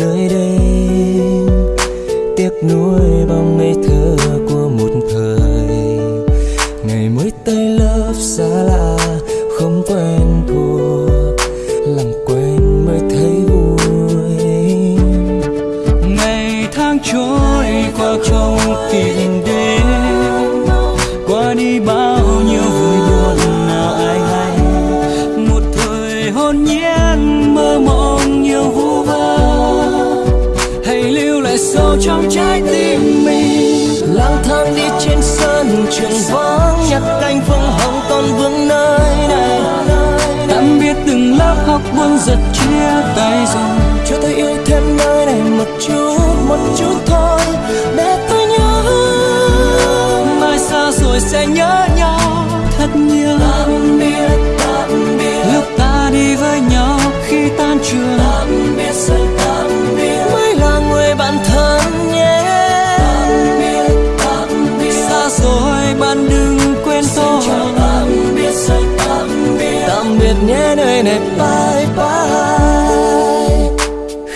nơi đây. Tiếc nuối bao ngây thơ của một thời. Ngày mới tay lớp xa lạ, không quen thuộc. Làm quen mới thấy vui. Ngày tháng trôi qua không tìm đến. Qua đi bao nhiêu vui buồn nào ai hay. Một thời hôn nhiên mơ mộng nhiều vu vơ về sâu trong trái tim mình. Lang thang đi trên sân trường vắng nhặt cánh phương hồng còn vương nơi này. Tạm biệt từng lớp học buông giật chia tay rồi cho tôi yêu thêm nơi này một chút một chút thôi. Để tôi nhớ, mai xa rồi sẽ nhớ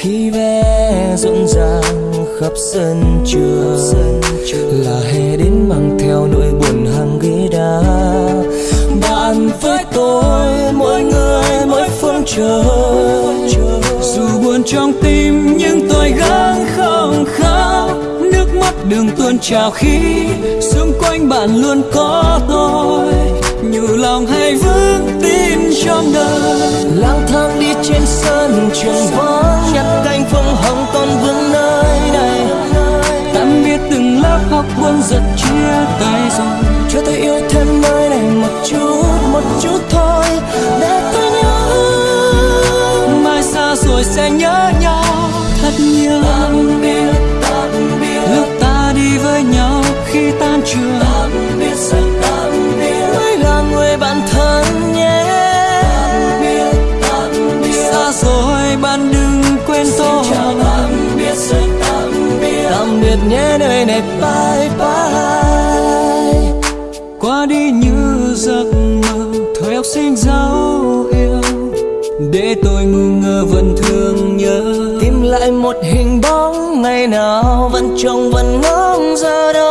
khi ve rộn ràng khắp sân trường, là hè đến mang theo nỗi buồn hàng ghế đá. Bạn với tôi, mỗi người, mỗi phương trời. Dù buồn trong tim, nhưng tôi gắng không khóc. Nước mắt đường tuôn trào khi xung quanh bạn luôn có tôi. Nhủ lòng hay vững tin trong đời. Lang thang đi trên sân trường vắng rồi cho tôi yêu thêm nơi này một chút một chút thôi. Để tôi nhớ mai xa rồi sẽ nhớ nhau. Thật nhiều tạm biệt tạm biệt lúc ta đi với nhau khi tan trường. Tạm biệt rồi tạm biệt mới là người bạn thân nhé. Tạm biệt tạm biệt xa rồi bạn đừng quên tôi. tạm biệt rồi tạm biệt tạm biệt nhé nơi này bye bye qua đi như giấc mơ. Thời học sinh dấu yêu, để tôi ngu ngơ vẫn thương nhớ. Tìm lại một hình bóng, ngày nào vẫn trông vẫn ngóng, giờ đâu